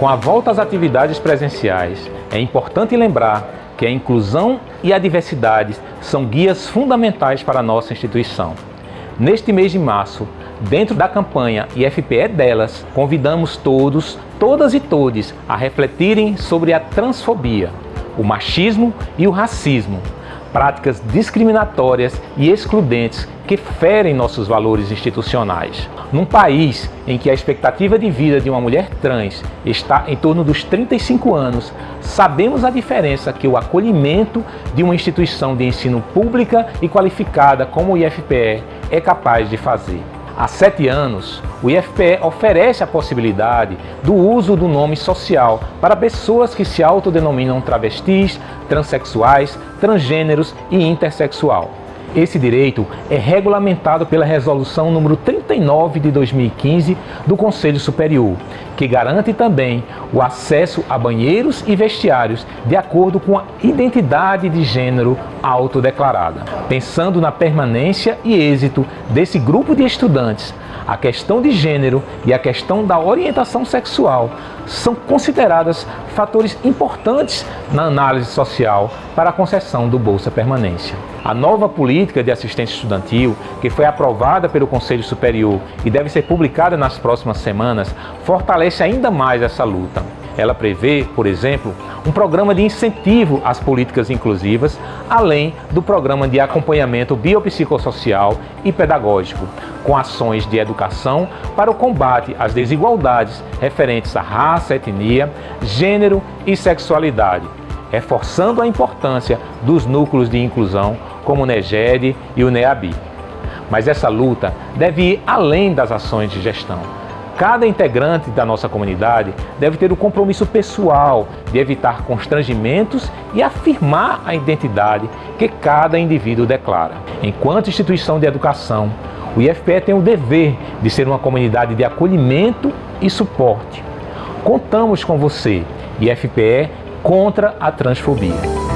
Com a volta às atividades presenciais, é importante lembrar que a inclusão e a diversidade são guias fundamentais para a nossa instituição. Neste mês de março, dentro da campanha IFPE é Delas, convidamos todos, todas e todes a refletirem sobre a transfobia, o machismo e o racismo, práticas discriminatórias e excludentes que ferem nossos valores institucionais. Num país em que a expectativa de vida de uma mulher trans está em torno dos 35 anos, sabemos a diferença que o acolhimento de uma instituição de ensino pública e qualificada como o IFPE é capaz de fazer. Há sete anos, o IFPE oferece a possibilidade do uso do nome social para pessoas que se autodenominam travestis, transexuais, transgêneros e intersexual. Esse direito é regulamentado pela Resolução número 39 de 2015 do Conselho Superior, que garante também o acesso a banheiros e vestiários de acordo com a identidade de gênero autodeclarada. Pensando na permanência e êxito desse grupo de estudantes, a questão de gênero e a questão da orientação sexual são consideradas fatores importantes na análise social para a concessão do Bolsa Permanência. A nova política de assistência estudantil, que foi aprovada pelo Conselho Superior e deve ser publicada nas próximas semanas, fortalece ainda mais essa luta. Ela prevê, por exemplo, um programa de incentivo às políticas inclusivas, além do programa de acompanhamento biopsicossocial e pedagógico, com ações de educação para o combate às desigualdades referentes à raça, etnia, gênero e sexualidade, reforçando a importância dos núcleos de inclusão como o NEGED e o NEABI. Mas essa luta deve ir além das ações de gestão. Cada integrante da nossa comunidade deve ter o compromisso pessoal de evitar constrangimentos e afirmar a identidade que cada indivíduo declara. Enquanto instituição de educação, o IFPE tem o dever de ser uma comunidade de acolhimento e suporte. Contamos com você, IFPE contra a transfobia.